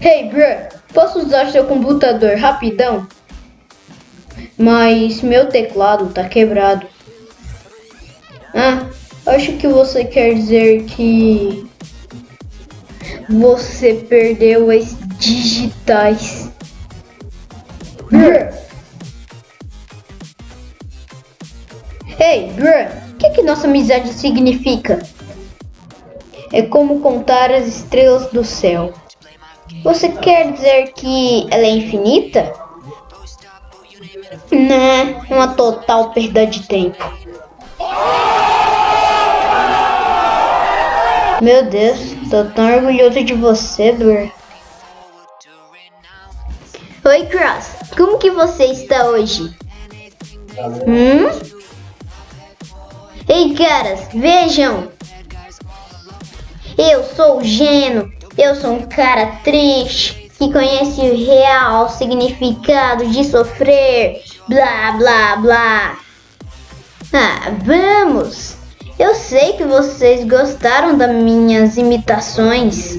Hey, bro, posso usar seu computador rapidão? Mas meu teclado tá quebrado. Ah, acho que você quer dizer que você perdeu as digitais. Brr. Hey, Brr, o que, que nossa amizade significa? É como contar as estrelas do céu. Você quer dizer que ela é infinita? Não, uma total perda de tempo. Meu Deus, tô tão orgulhoso de você, Blur. Oi, Cross. Como que você está hoje? Hum? Ei, caras, vejam. Eu sou o Geno. Eu sou um cara triste que conhece o real significado de sofrer. Blá, blá, blá. Ah, vamos! Eu sei que vocês gostaram das minhas imitações.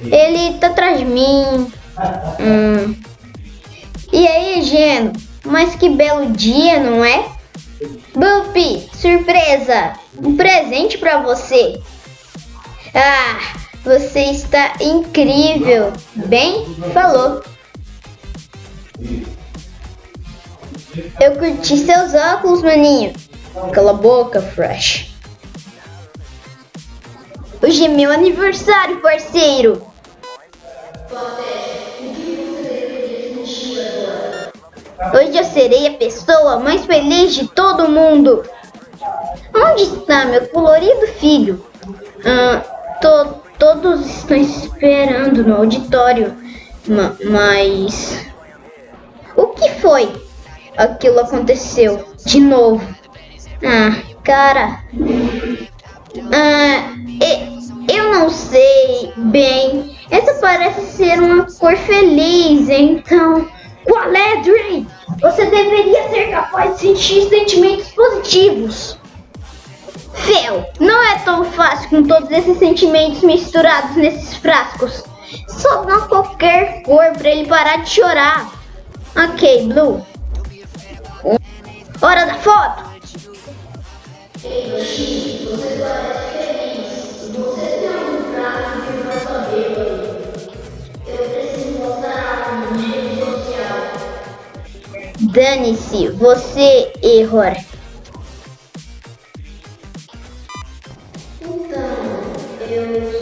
Ele tá atrás de mim. Hum. E aí, Geno? Mas que belo dia, não é? Bumpy, surpresa! Um presente para você. Ah, você está incrível. Bem, falou. Eu curti seus óculos, maninho. Cala a boca, Fresh. Hoje é meu aniversário, parceiro. Hoje eu serei a pessoa mais feliz de todo mundo. Onde está meu colorido filho? Ah, to, todos estão esperando no auditório, ma, mas o que foi? Aquilo aconteceu de novo. Ah, cara. Ah, eu não sei bem. Essa parece ser uma cor feliz, então. Qual é, Dream? Você deveria ser capaz de sentir sentimentos positivos. Fel, não é tão fácil com todos esses sentimentos misturados nesses frascos. Só dá qualquer cor para ele parar de chorar. Ok, Blue. Hora da foto! feliz. Você tem Então, eu